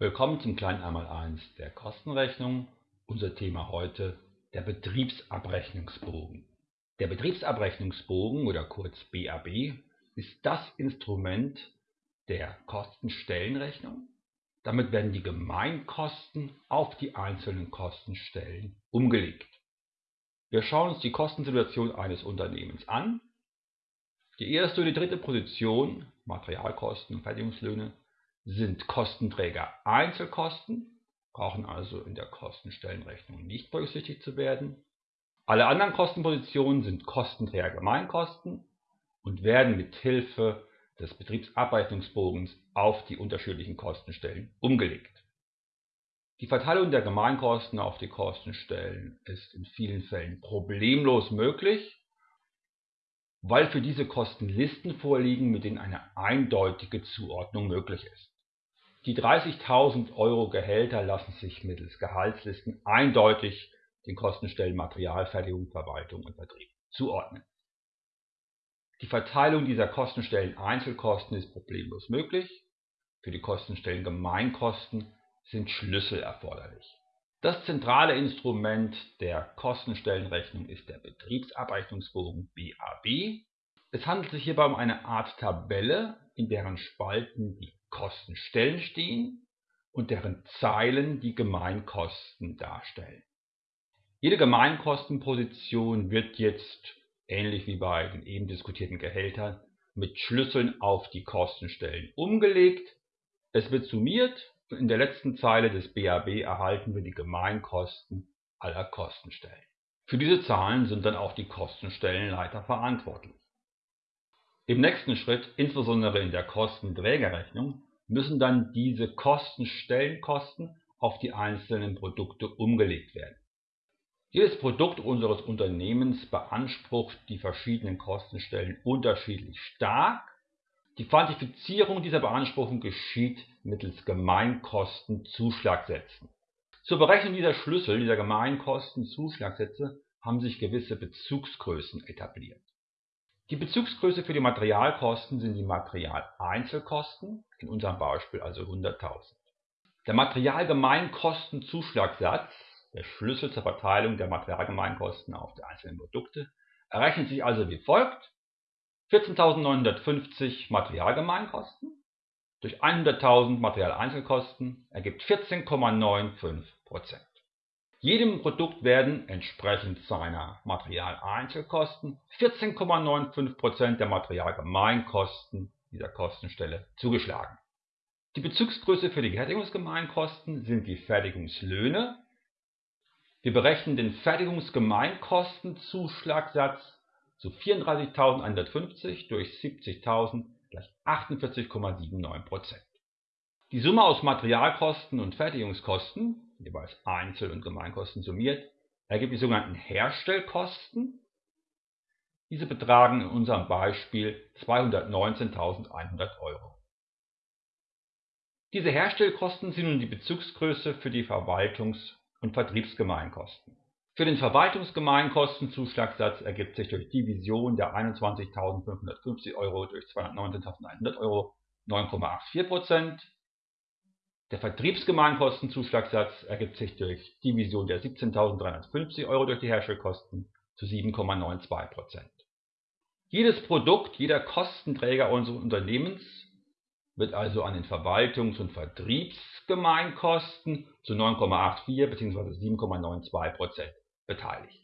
Willkommen zum kleinen Einmaleins der Kostenrechnung. Unser Thema heute der Betriebsabrechnungsbogen. Der Betriebsabrechnungsbogen oder kurz BAB ist das Instrument der Kostenstellenrechnung. Damit werden die Gemeinkosten auf die einzelnen Kostenstellen umgelegt. Wir schauen uns die Kostensituation eines Unternehmens an. Die erste und die dritte Position, Materialkosten und Fertigungslöhne, sind Kostenträger Einzelkosten, brauchen also in der Kostenstellenrechnung nicht berücksichtigt zu werden. Alle anderen Kostenpositionen sind Kostenträger Gemeinkosten und werden mit Hilfe des Betriebsabrechnungsbogens auf die unterschiedlichen Kostenstellen umgelegt. Die Verteilung der Gemeinkosten auf die Kostenstellen ist in vielen Fällen problemlos möglich, weil für diese Kosten Listen vorliegen, mit denen eine eindeutige Zuordnung möglich ist. Die 30.000 Euro Gehälter lassen sich mittels Gehaltslisten eindeutig den Kostenstellen Materialfertigung, Verwaltung und Vertrieb zuordnen. Die Verteilung dieser Kostenstellen Einzelkosten ist problemlos möglich. Für die Kostenstellen Gemeinkosten sind Schlüssel erforderlich. Das zentrale Instrument der Kostenstellenrechnung ist der Betriebsabrechnungsbogen BAB. Es handelt sich hierbei um eine Art Tabelle, in deren Spalten die Kostenstellen stehen und deren Zeilen die Gemeinkosten darstellen. Jede Gemeinkostenposition wird jetzt, ähnlich wie bei den eben diskutierten Gehältern, mit Schlüsseln auf die Kostenstellen umgelegt. Es wird summiert und in der letzten Zeile des BAB erhalten wir die Gemeinkosten aller Kostenstellen. Für diese Zahlen sind dann auch die Kostenstellenleiter verantwortlich. Im nächsten Schritt, insbesondere in der Kostenträgerrechnung, müssen dann diese Kostenstellenkosten auf die einzelnen Produkte umgelegt werden. Jedes Produkt unseres Unternehmens beansprucht die verschiedenen Kostenstellen unterschiedlich stark. Die Quantifizierung dieser Beanspruchung geschieht mittels Gemeinkostenzuschlagsätzen. Zur Berechnung dieser Schlüssel, dieser Gemeinkostenzuschlagsätze, haben sich gewisse Bezugsgrößen etabliert. Die Bezugsgröße für die Materialkosten sind die Materialeinzelkosten, in unserem Beispiel also 100.000. Der Materialgemeinkostenzuschlagssatz, der Schlüssel zur Verteilung der Materialgemeinkosten auf die einzelnen Produkte, errechnet sich also wie folgt: 14.950 Materialgemeinkosten. Durch 100.000 Materialeinzelkosten ergibt 14,95 jedem Produkt werden entsprechend seiner Materialeinzelkosten 14,95% der Materialgemeinkosten dieser Kostenstelle zugeschlagen. Die Bezugsgröße für die Fertigungsgemeinkosten sind die Fertigungslöhne. Wir berechnen den Fertigungsgemeinkostenzuschlagssatz zu 34.150 durch 70.000 gleich 48,79%. Die Summe aus Materialkosten und Fertigungskosten jeweils Einzel- und Gemeinkosten summiert, ergibt die sogenannten Herstellkosten. Diese betragen in unserem Beispiel 219.100 Euro. Diese Herstellkosten sind nun die Bezugsgröße für die Verwaltungs- und Vertriebsgemeinkosten. Für den Verwaltungsgemeinkostenzuschlagssatz ergibt sich durch Division der 21.550 Euro durch 219.100 Euro 9,84 der Vertriebsgemeinkostenzuschlagssatz ergibt sich durch Division der 17.350 Euro durch die Herstellkosten zu 7,92% Jedes Produkt, jeder Kostenträger unseres Unternehmens wird also an den Verwaltungs- und Vertriebsgemeinkosten zu 9,84 bzw. 7,92% beteiligt.